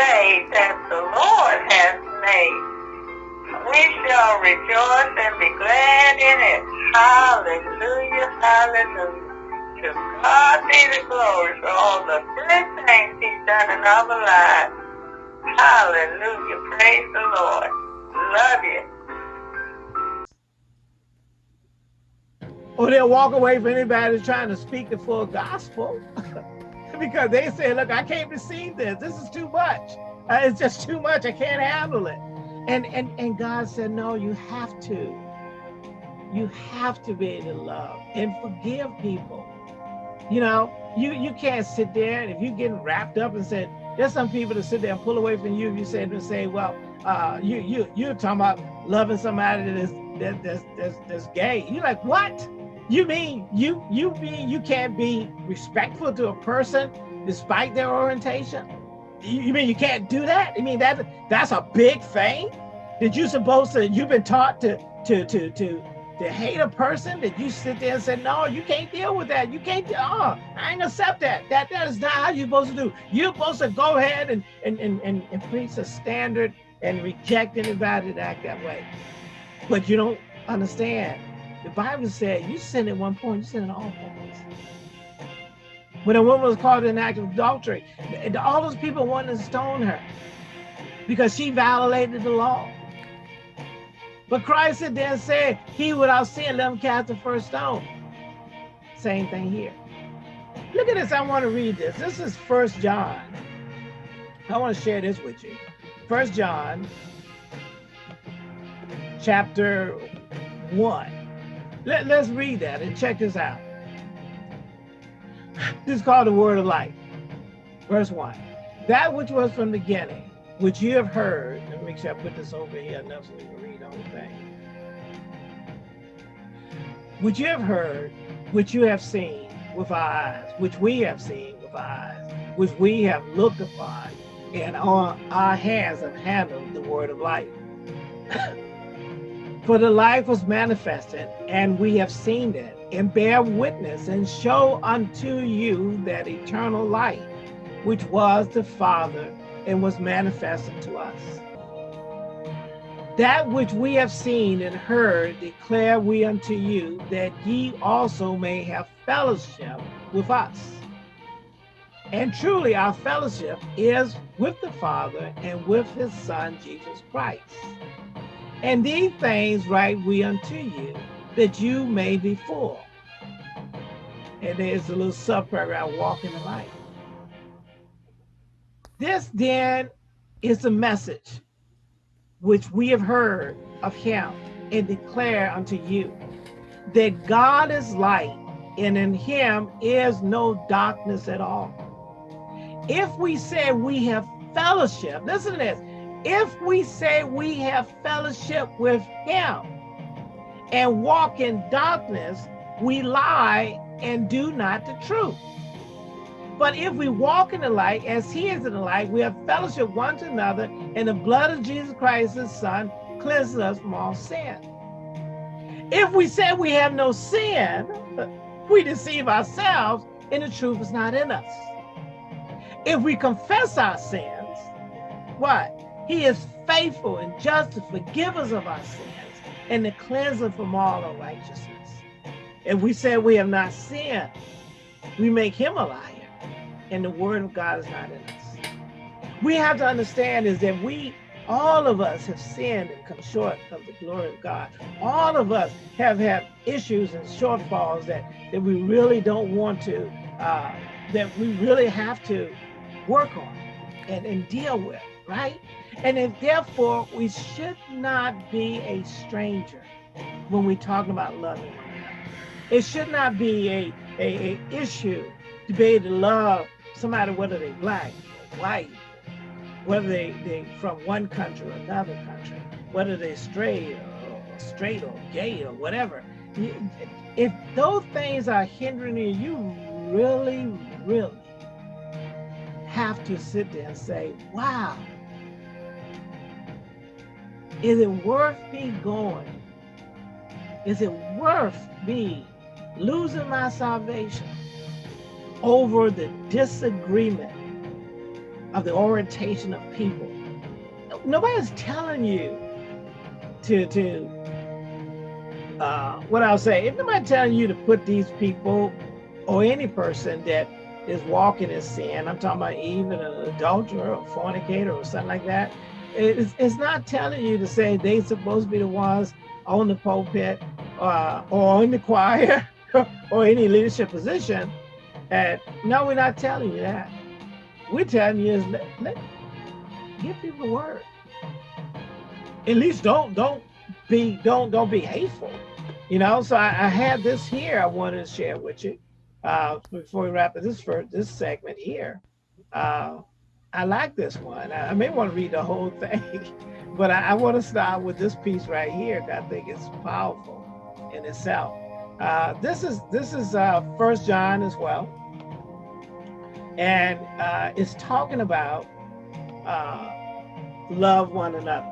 day that the Lord has made. We shall rejoice and be glad in it. Hallelujah, hallelujah. To God be the glory for all the good things he's done in our lives. Hallelujah, praise the Lord. Love you. Or they'll walk away from anybody trying to speak the full gospel. because they say, look, I can't receive this. This is too much. Uh, it's just too much. I can't handle it. And, and, and God said, no, you have to. You have to be able to love and forgive people. You know, you, you can't sit there and if you get wrapped up and said, there's some people that sit there and pull away from you. if You said and say, well, uh, you you you're talking about loving somebody that is that, that's, that's that's gay. You're like, what? You mean you you mean you can't be respectful to a person despite their orientation? You, mean you can't do that? I mean that that's a big thing. That you supposed to you've been taught to to to to to hate a person that you sit there and say, no, you can't deal with that. You can't, oh, I ain't accept that. That that is not how you're supposed to do. You're supposed to go ahead and and and and, and preach a standard and reject anybody that act that way. But you don't understand the Bible said you sin at one point, you sin at all points. When a woman was caught in an act of adultery, all those people wanted to stone her because she violated the law. But Christ said then said, he without sin, let him cast the first stone. Same thing here. Look at this, I want to read this. This is First John. I want to share this with you. First John, chapter one. Let, let's read that and check this out. This is called the word of life. Verse 1. That which was from the beginning, which you have heard, let me make sure I put this over here enough so we can read the whole thing. Which you have heard, which you have seen with our eyes, which we have seen with our eyes, which we have looked upon, and on our hands have handled the word of life. For the life was manifested, and we have seen it, and bear witness, and show unto you that eternal life, which was the Father, and was manifested to us. That which we have seen and heard declare we unto you, that ye also may have fellowship with us. And truly our fellowship is with the Father and with his Son, Jesus Christ. And these things write we unto you, that you may be full. And there's a little subparagraph, walk in the light. This then is the message which we have heard of him and declare unto you, that God is light, and in him is no darkness at all. If we say we have fellowship, listen to this, if we say we have fellowship with him and walk in darkness, we lie and do not the truth. But if we walk in the light as he is in the light, we have fellowship one to another, and the blood of Jesus Christ, his son, cleanses us from all sin. If we say we have no sin, we deceive ourselves, and the truth is not in us. If we confess our sins, what? He is faithful and just to forgive us of our sins and to cleanse us from all unrighteousness. If we say we have not sinned, we make him a liar and the word of God is not in us. We have to understand is that we, all of us have sinned and come short of the glory of God. All of us have had issues and shortfalls that, that we really don't want to, uh, that we really have to work on and, and deal with, right? And if, therefore, we should not be a stranger when we talk about loving. It should not be a, a, a issue to be able to love somebody, whether they're black or white, whether they, they from one country or another country, whether they're straight or straight or gay or whatever. If those things are hindering you, you really, really have to sit there and say, wow, is it worth me going? Is it worth me losing my salvation over the disagreement of the orientation of people. Nobody's telling you to to uh, what I'll say. If nobody's telling you to put these people or any person that is walking in sin, I'm talking about even an adulterer or fornicator or something like that. It's, it's not telling you to say they supposed to be the ones on the pulpit uh, or in the choir or any leadership position. And no, we're not telling you that. We're telling you is let, let give people the word. At least don't don't be don't don't be hateful. You know, so I, I had this here I wanted to share with you uh, before we wrap up this first this segment here. Uh, I like this one. I, may want to read the whole thing, but I, I want to start with this piece right here. I think it's powerful in itself. Uh, this is this is uh, First John as well, and uh, it's talking about uh, love one another.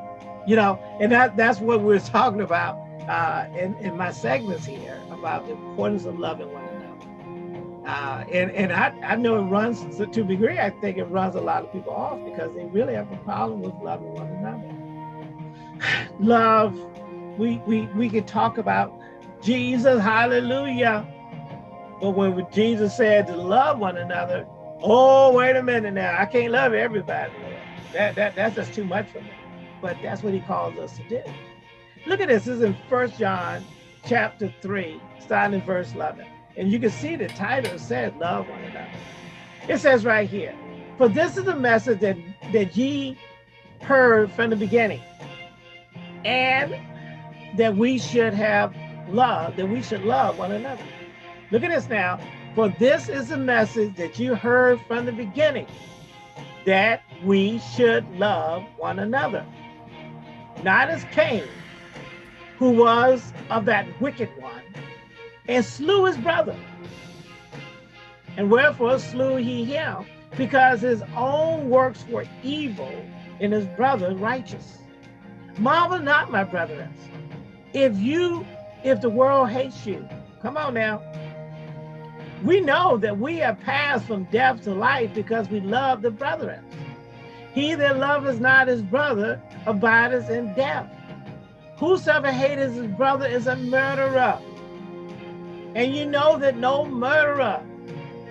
You know, and that that's what we're talking about uh, in in my segments here about the importance of loving one another. Uh, and and I, I know it runs to, to a degree. I think it runs a lot of people off because they really have a problem with loving one another. Love, we we we could talk about Jesus, hallelujah. But when Jesus said to love one another, oh, wait a minute now, I can't love everybody. That, that, that's just too much for me. But that's what he calls us to do. Look at this. This is in First John chapter 3, starting in verse 11. And you can see the title says love one another. It says right here, for this is the message that, that ye heard from the beginning, and that we should have love, that we should love one another. Look at this now. For this is the message that you heard from the beginning, that we should love one another. Not as Cain, who was of that wicked one, and slew his brother. And wherefore slew he him? Because his own works were evil and his brother righteous. Marvel not, my brethren, if you if the world hates you. Come on now. We know that we have passed from death to life because we love the brethren. He that loveth not his brother abideth in death. Whosoever hateth his brother is a murderer. And you know that no murderer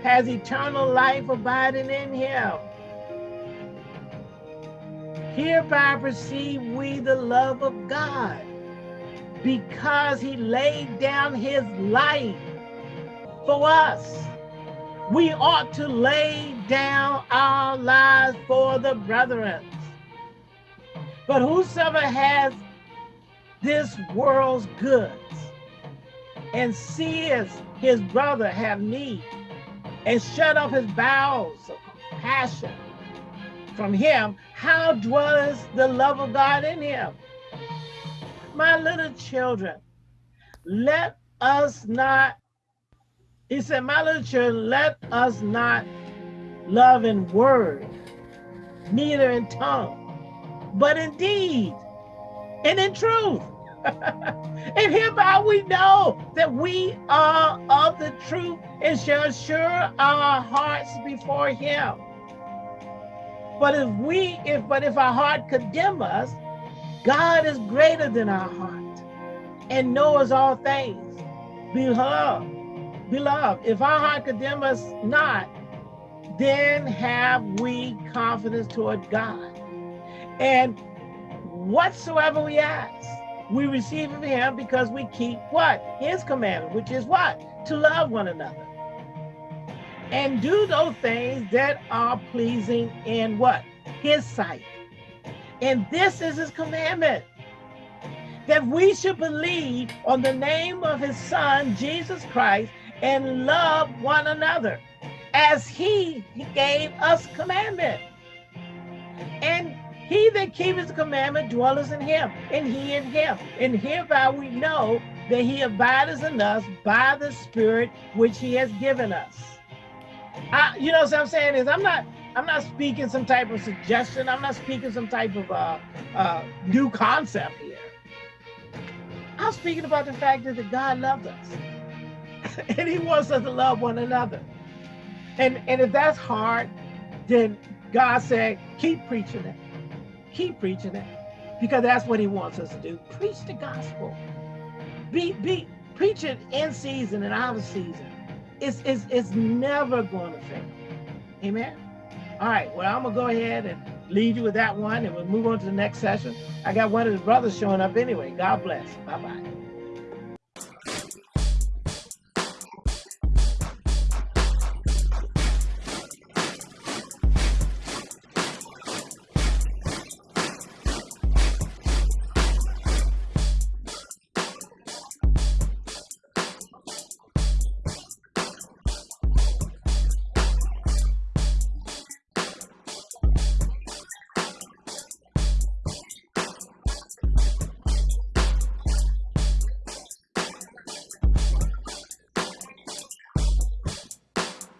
has eternal life abiding in him. Hereby perceive we the love of God because he laid down his life for us. We ought to lay down our lives for the brethren. But whosoever has this world's goods and sees his brother have need and shut off his bowels of compassion from him, how dwells the love of God in him? my little children, let us not, he said, my little children, let us not love in word, neither in tongue, but in deed and in truth. And hereby we know that we are of the truth and shall assure our hearts before him. But if we, if but if our heart condemn us, God is greater than our heart and knows all things. Beloved, beloved, if our heart condemn us not, then have we confidence toward God. And whatsoever we ask, we receive of him because we keep what? His commandment, which is what? To love one another. And do those things that are pleasing in what? His sight. And this is his commandment that we should believe on the name of his son, Jesus Christ, and love one another as he gave us commandment. And he that keepeth the commandment dwelleth in him, and he in him. And hereby we know that he abideth in us by the spirit which he has given us. I, you know what I'm saying is I'm not I'm not speaking some type of suggestion. I'm not speaking some type of uh, uh, new concept here. I'm speaking about the fact that God loved us. and he wants us to love one another. And, and if that's hard, then God said, keep preaching it. Keep preaching it. Because that's what he wants us to do. Preach the gospel. Be be preach it in season and out of season. It's it's it's never going to fail. Amen. All right. Well, I'm gonna go ahead and leave you with that one and we'll move on to the next session. I got one of the brothers showing up anyway. God bless. Bye-bye.